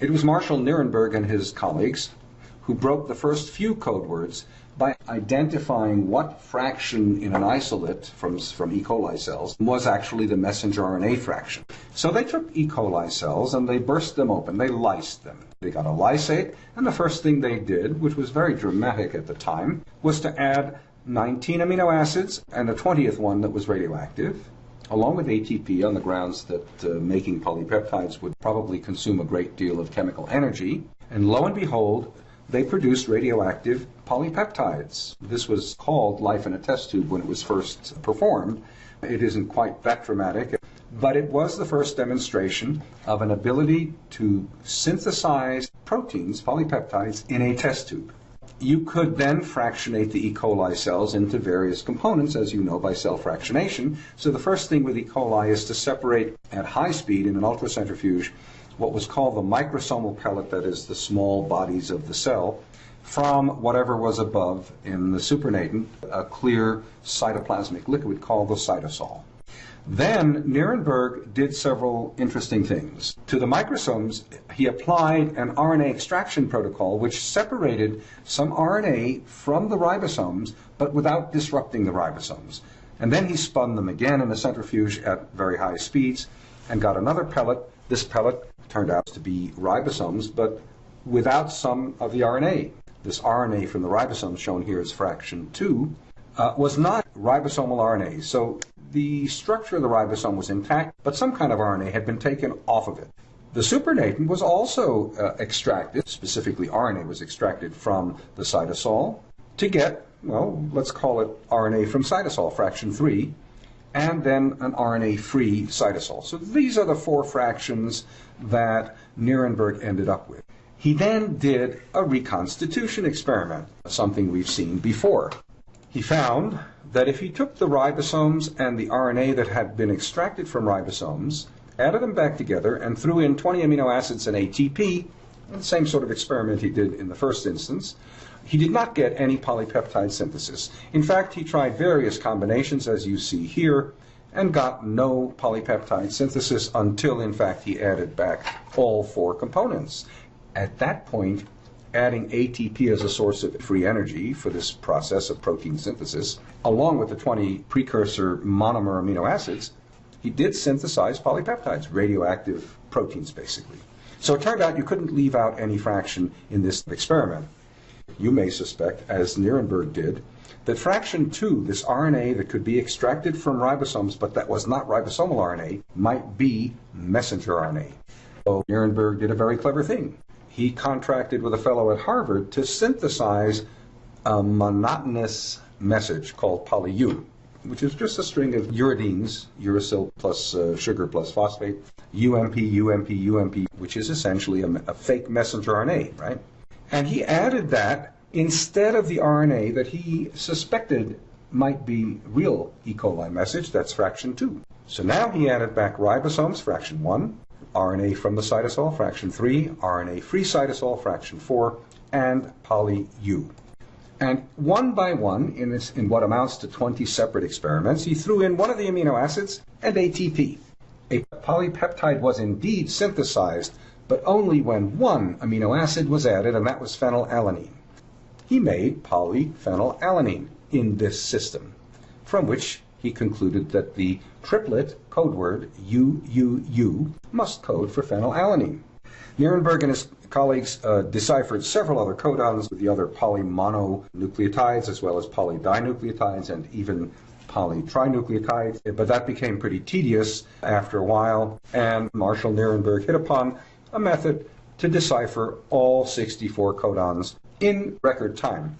It was Marshall Nirenberg and his colleagues who broke the first few code words by identifying what fraction in an isolate from, from E. coli cells was actually the messenger RNA fraction. So they took E. coli cells and they burst them open, they lysed them. They got a lysate, and the first thing they did, which was very dramatic at the time, was to add 19 amino acids and a 20th one that was radioactive, along with ATP on the grounds that uh, making polypeptides would probably consume a great deal of chemical energy. And lo and behold, they produced radioactive polypeptides. This was called life in a test tube when it was first performed. It isn't quite that dramatic, but it was the first demonstration of an ability to synthesize proteins, polypeptides, in a test tube. You could then fractionate the E. coli cells into various components, as you know, by cell fractionation. So the first thing with E. coli is to separate at high speed in an ultracentrifuge what was called the microsomal pellet, that is the small bodies of the cell, from whatever was above in the supernatant, a clear cytoplasmic liquid called the cytosol. Then Nirenberg did several interesting things. To the microsomes, he applied an RNA extraction protocol which separated some RNA from the ribosomes, but without disrupting the ribosomes. And then he spun them again in a centrifuge at very high speeds and got another pellet. This pellet turned out to be ribosomes, but without some of the RNA. This RNA from the ribosomes, shown here as fraction 2, uh, was not ribosomal RNA. So the structure of the ribosome was intact, but some kind of RNA had been taken off of it. The supernatant was also uh, extracted, specifically RNA was extracted from the cytosol to get, well, let's call it RNA from cytosol, fraction 3, and then an RNA-free cytosol. So these are the four fractions that Nirenberg ended up with. He then did a reconstitution experiment, something we've seen before. He found that if he took the ribosomes and the RNA that had been extracted from ribosomes, added them back together, and threw in 20 amino acids and ATP, the same sort of experiment he did in the first instance, he did not get any polypeptide synthesis. In fact, he tried various combinations, as you see here, and got no polypeptide synthesis until, in fact, he added back all four components. At that point, adding ATP as a source of free energy for this process of protein synthesis, along with the 20 precursor monomer amino acids, he did synthesize polypeptides, radioactive proteins basically. So it turned out you couldn't leave out any fraction in this experiment you may suspect, as Nirenberg did, that fraction 2, this RNA that could be extracted from ribosomes but that was not ribosomal RNA, might be messenger RNA. So Nirenberg did a very clever thing. He contracted with a fellow at Harvard to synthesize a monotonous message called poly-U, which is just a string of uridines, uracil plus uh, sugar plus phosphate, UMP, UMP, UMP, which is essentially a, a fake messenger RNA, right? And he added that instead of the RNA that he suspected might be real E. coli message, that's fraction 2. So now he added back ribosomes, fraction 1, RNA from the cytosol, fraction 3, RNA free cytosol, fraction 4, and poly-U. And one by one, in, this, in what amounts to 20 separate experiments, he threw in one of the amino acids and ATP. A polypeptide was indeed synthesized but only when one amino acid was added, and that was phenylalanine. He made polyphenylalanine in this system, from which he concluded that the triplet code word UUU must code for phenylalanine. Nirenberg and his colleagues uh, deciphered several other codons with the other polymononucleotides as well as polydinucleotides and even polytrinucleotides, but that became pretty tedious after a while, and Marshall Nirenberg hit upon a method to decipher all 64 codons in record time.